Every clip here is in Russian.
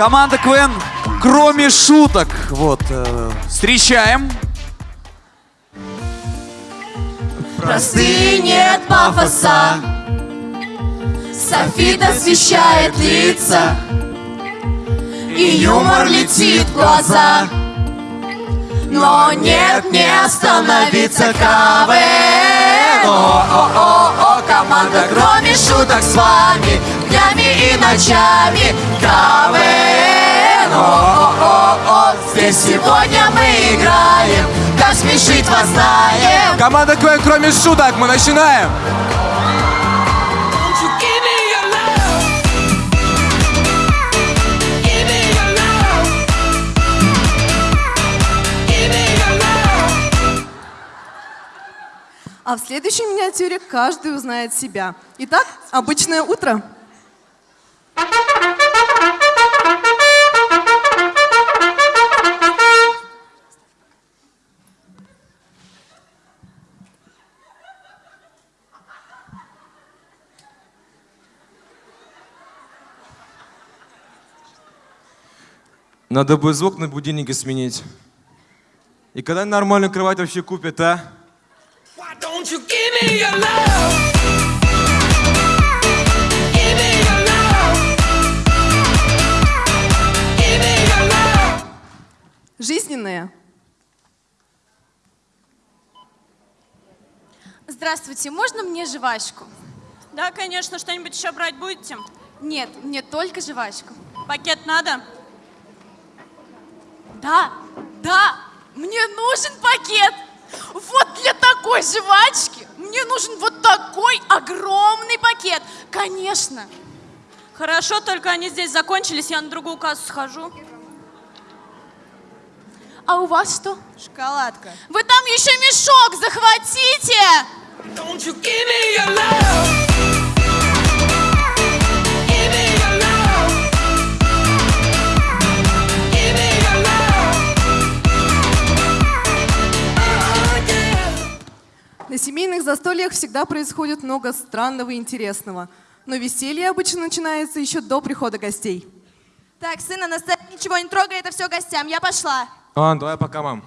Команда КВН, кроме шуток. Вот, э, встречаем. Простые нет пафоса Софит освещает лица И юмор летит в глаза Но нет, не остановиться КВН О-о-о-о, команда кроме шуток с вами Днями и ночами. КВН. О-о-о-о, здесь сегодня мы играем. Как смешить вас знаем Команда КВН, кроме шуток, мы начинаем. А в следующей миниатюре каждый узнает себя. Итак, обычное утро. Надо бы звук на будильнике сменить. И когда нормальную кровать вообще купят, а? Don't you give me your love? Give me your love. Give me your love. Жизненные. Здравствуйте, можно мне жвачку? Да, конечно, что-нибудь еще брать будете? Нет, мне только жвачку. Пакет надо? Да, да, мне нужен пакет. Вот для такой жвачки мне нужен вот такой огромный пакет. Конечно. Хорошо, только они здесь закончились, я на другую кассу схожу. А у вас что? Шоколадка. Вы там еще мешок захватите. Don't you give me your love? Семейных застольях всегда происходит много странного и интересного. Но веселье обычно начинается еще до прихода гостей. Так, сына, на сцене ничего не трогай, это все гостям. Я пошла. Ладно, давай пока, мам.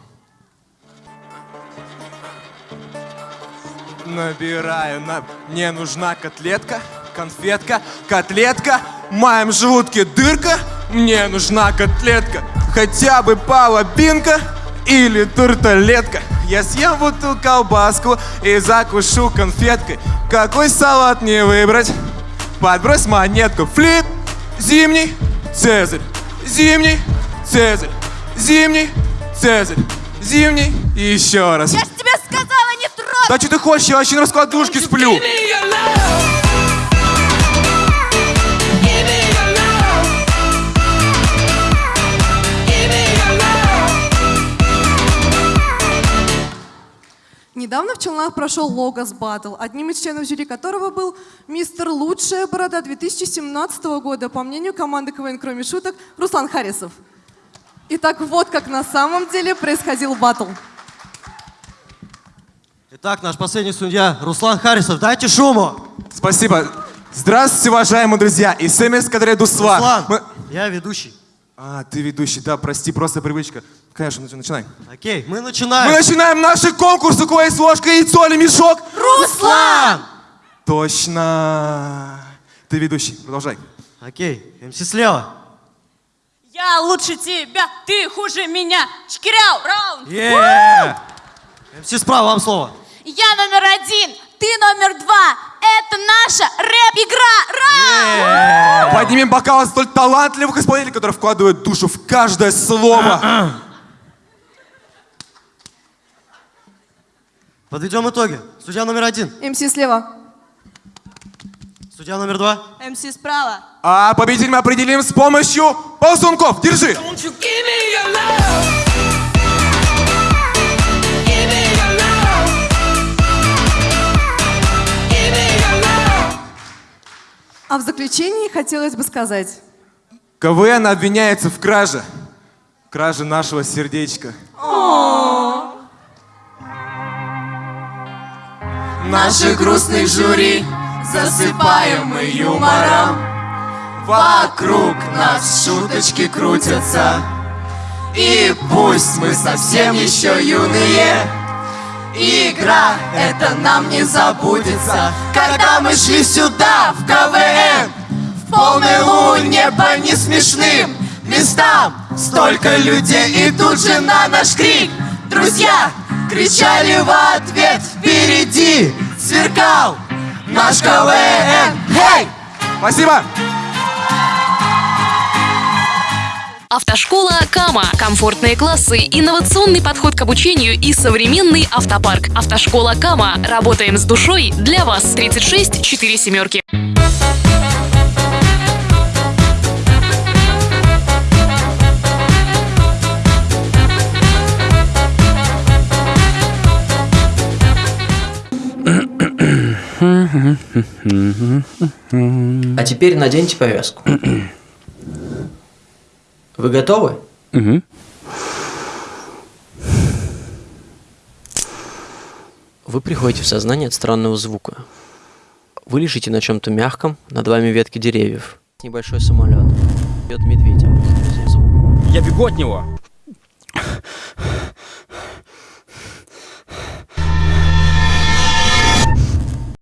Набираю, на... мне нужна котлетка, конфетка, котлетка, в моем желудке дырка, мне нужна котлетка, хотя бы половинка или тарталетка. Я съем вот эту колбаску и закушу конфеткой. Какой салат мне выбрать? Подбрось монетку. Флип, зимний, цезарь, зимний, цезарь, зимний, цезарь, зимний и еще раз. Я же тебе сказала, не трогай. Да что ты хочешь? Я вообще на раскладушке сплю. Недавно в Челнах прошел Логос Баттл, одним из членов жюри которого был мистер Лучшая борода 2017 года, по мнению команды КВН «Кроме шуток» Руслан Харисов. Итак, вот как на самом деле происходил баттл. Итак, наш последний судья Руслан Харисов. Дайте шуму. Спасибо. Здравствуйте, уважаемые друзья. И который Дуслан. Руслан, Мы- я ведущий. А, ты ведущий, да, прости, просто привычка. Конечно, начи- начинай. Окей, мы Мы начинаем. начинаем наши конкурсы. У кого есть ложка, яйцо или мешок? Руслан! Точно. Ты ведущий, продолжай. Окей, МС слева. Я лучше тебя, ты хуже меня. Шкиряу, раунд. Е! МС справа, вам слово. Я номер один, ты номер два. Это наша рэп-игра. Ра! Поднимем бокалы столь талантливых исполнителей, которые вкладывают душу в каждое слово. Подведем итоги. Судья номер один. МС слева. Судья номер два. МС справа. А победитель мы определим с помощью ползунков. Держи. Don't you give me your love? А в заключении хотелось бы сказать, КВН обвиняется в краже. Краже нашего сердечка. Наших грустных жюри засыпаем мы юмором. Вокруг нас шуточки крутятся. И пусть мы совсем еще юные. Игра, это нам не забудется. Когда мы шли сюда, в КВН Луне по несмешным местам Столько людей и тут же на наш крик Друзья кричали в ответ Впереди сверкал наш КВН Хей! Спасибо! Автошкола Кама. Комфортные классы, инновационный подход к обучению и современный автопарк. Автошкола Кама. Работаем с душой для вас. 36 4 семерки. А теперь наденьте повязку. Вы готовы? Вы приходите в сознание от странного звука. Вы лежите на чем-то мягком, над вами ветки деревьев. Небольшой самолет. Идет медведь. Звук. Я бегу от него.